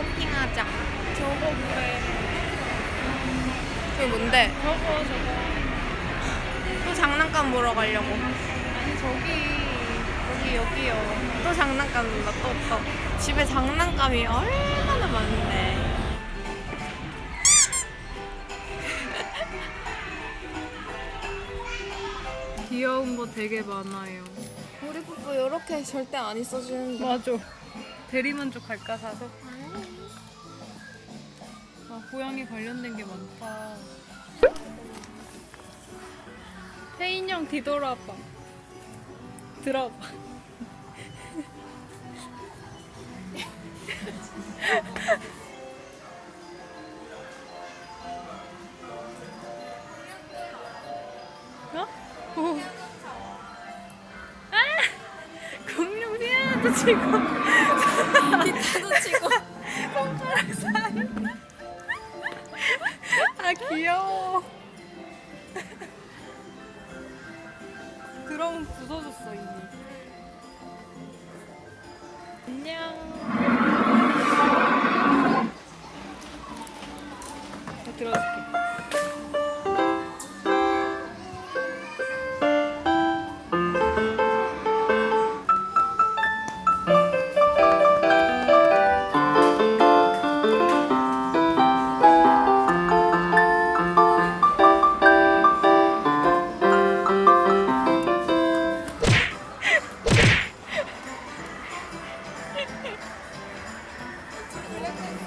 쇼핑하자. 저거 뭐래? 그게 뭔데? 저거 저거. 또 장난감 보러 가려고. 아니 저기 여기 여기요. 또 장난감 본다, 또, 또. 집에 장난감이 얼마나 많은데. 귀여운 거 되게 많아요. 우리 뽀뽀 이렇게 절대 안 있어주는데. 맞아. 대리만족 갈까 사서? 아 고양이 관련된 게 많다. 태인형 뒤돌아봐. 들어봐. 어? 오. 아! 공룡 피아노도 치고 기타도 치고. 손가락 사이. 아 귀여워. 그럼 부서졌어 이미. 안녕. 나 들어줄게.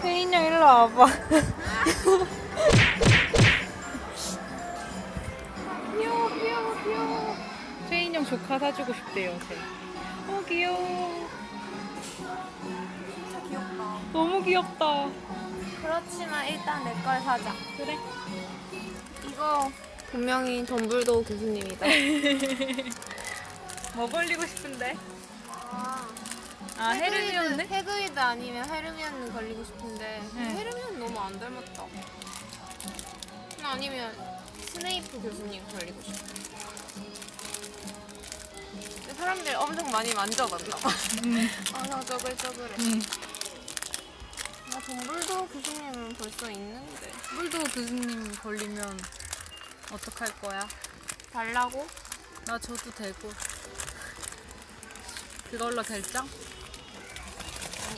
혜인형 일로 와봐. 귀여워 귀여워 귀여워. 혜인형 조카 사주고 싶대요 쟤. 어 귀여워. 진짜 귀엽다. 너무 귀엽다. 그렇지만 일단 내 걸 사자. 그래. 이거 분명히 덤블도우 교수님이다. 뭐 걸리고 싶은데? 아, 아 헤르미온느? 헤드위그 아니면 헤르미온 걸리고 싶은데 네. 헤르미온 너무 안 닮았다. 아니면 스네이프 교수님 걸리고 싶어. 근데 사람들이 엄청 많이 만져봤나 봐. 음. 아, 저글저글해. 음. 아, 덤블도어 교수님은 벌써 있는데. 뿔도 교수님 걸리면 어떡할 거야? 달라고? 나 줘도 되고. 그걸로 결정?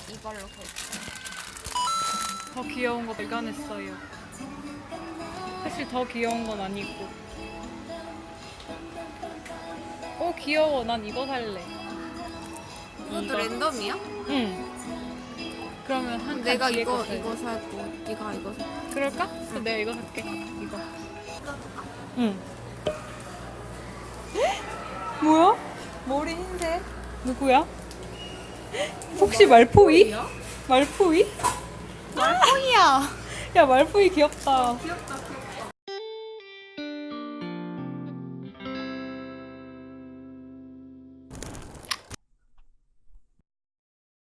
이걸로 결정. 더 귀여운 거 발견했어요. 사실 더 귀여운 건 아니고. 오 귀여워. 난 이거 살래. 이것도 이거? 랜덤이야? 응. 그러면 한 내가 이거 거 살래. 이거 살고 네가 이거 살. 그럴까? 그럼 내가 이거 살게. 이거. 응. 뭐야? 머리 흰색. 누구야? 혹시 말포이? 말포이? 말포이야. 야 말포이 귀엽다. 귀엽다.